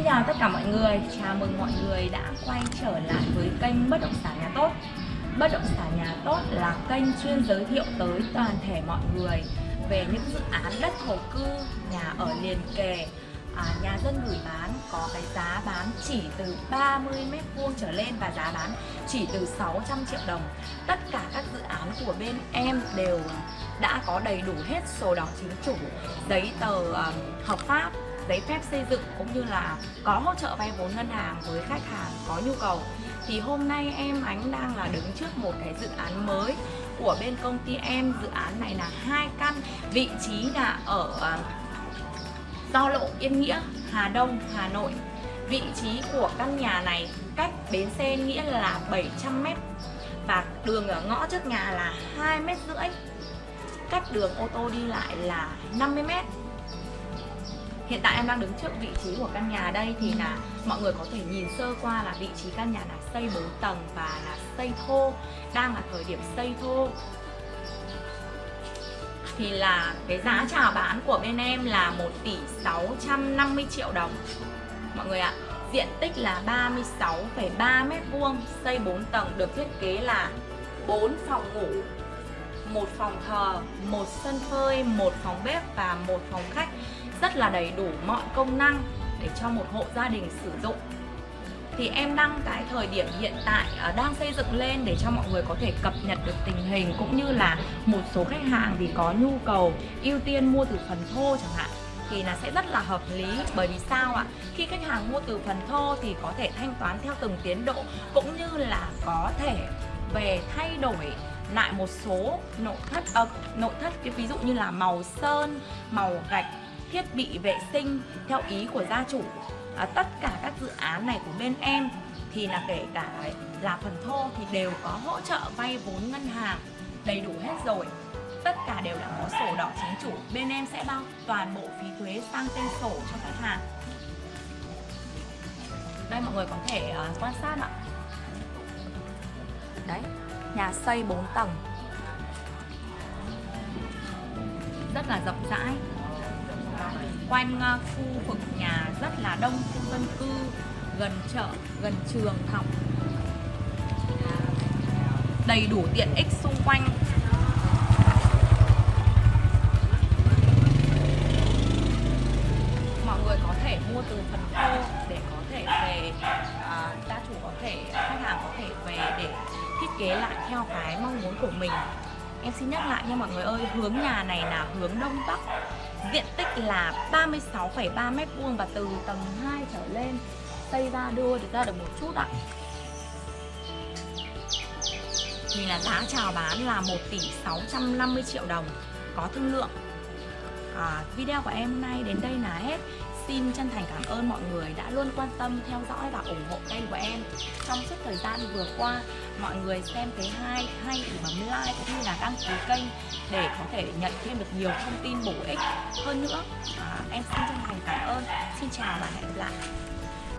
Xin chào tất cả mọi người, chào mừng mọi người đã quay trở lại với kênh Bất động sản nhà tốt. Bất động sản nhà tốt là kênh chuyên giới thiệu tới toàn thể mọi người về những dự án đất thổ cư, nhà ở liền kề, à, nhà dân gửi bán có cái giá bán chỉ từ 30 mét vuông trở lên và giá bán chỉ từ 600 triệu đồng. Tất cả các dự án của bên em đều đã có đầy đủ hết sổ đỏ chính chủ, giấy tờ um, hợp pháp giấy phép xây dựng cũng như là có hỗ trợ vay vốn ngân hàng với khách hàng có nhu cầu. Thì hôm nay em ánh đang là đứng trước một cái dự án mới của bên công ty em. Dự án này là hai căn vị trí là ở à, Giao lộ, Yên Nghĩa, Hà Đông, Hà Nội. Vị trí của căn nhà này cách bến xe Nghĩa là 700 m và đường ở ngõ trước nhà là 2 mét rưỡi. Cách đường ô tô đi lại là 50 mét. Hiện tại em đang đứng trước vị trí của căn nhà đây thì là mọi người có thể nhìn sơ qua là vị trí căn nhà là xây 4 tầng và là xây thô Đang là thời điểm xây thô. Thì là cái giá chào bán của bên em là 1 tỷ 650 triệu đồng. Mọi người ạ Diện tích là 36,3 mét vuông Xây 4 tầng được thiết kế là 4 phòng ngủ một phòng thờ, một sân phơi, một phòng bếp và một phòng khách rất là đầy đủ mọi công năng để cho một hộ gia đình sử dụng. Thì em đăng cái thời điểm hiện tại à, đang xây dựng lên để cho mọi người có thể cập nhật được tình hình cũng như là một số khách hàng thì có nhu cầu ưu tiên mua từ phần thô chẳng hạn thì là sẽ rất là hợp lý. Bởi vì sao ạ? Khi khách hàng mua từ phần thô thì có thể thanh toán theo từng tiến độ cũng như là có thể về thay đổi lại một số nội thất à, nội thất ví dụ như là màu sơn màu gạch thiết bị vệ sinh theo ý của gia chủ. À, tất cả các dự án này của bên em thì là kể cả là phần thô thì đều có hỗ trợ vay vốn ngân hàng đầy đủ hết rồi. Tất cả đều đã có sổ đỏ chính chủ. Bên em sẽ bao toàn bộ phí thuế sang tên sổ cho khách hàng. Đây mọi người có thể uh, quan sát ạ. Đấy nhà xây 4 tầng. Rất là rộng rãi. Quanh ờ, khu vực nhà rất là đông khu dân cư gần chợ gần trường học. À, đầy đủ tiện ích xung quanh. Mọi người có thể mua từ phần thô để có thể về à, gia chủ có thể khách hàng có thể về kế lại theo cái mong muốn của mình. Em xin nhắc lại nha mọi người ơi, hướng nhà này là hướng đông bắc. Diện tích là 36,3 mét vuông và từ tầng 2 trở lên. Xây ra đưa được ra được một chút ạ. Thì là giá chào bán là 1 tỷ 650 triệu đồng Có thương lượng. À, Video của em hôm nay đến đây là hết. Xin chân thành cảm ơn mọi người đã luôn quan tâm, theo dõi và ủng hộ kênh của em. Trong suốt thời gian vừa qua, mọi người xem thấy hay, hay thì bấm like cũng như là đăng ký kênh Để có thể nhận thêm được nhiều thông tin bổ ích. Hơn nữa à, Em xin chân thành cảm ơn, xin chào và hẹn gặp lại.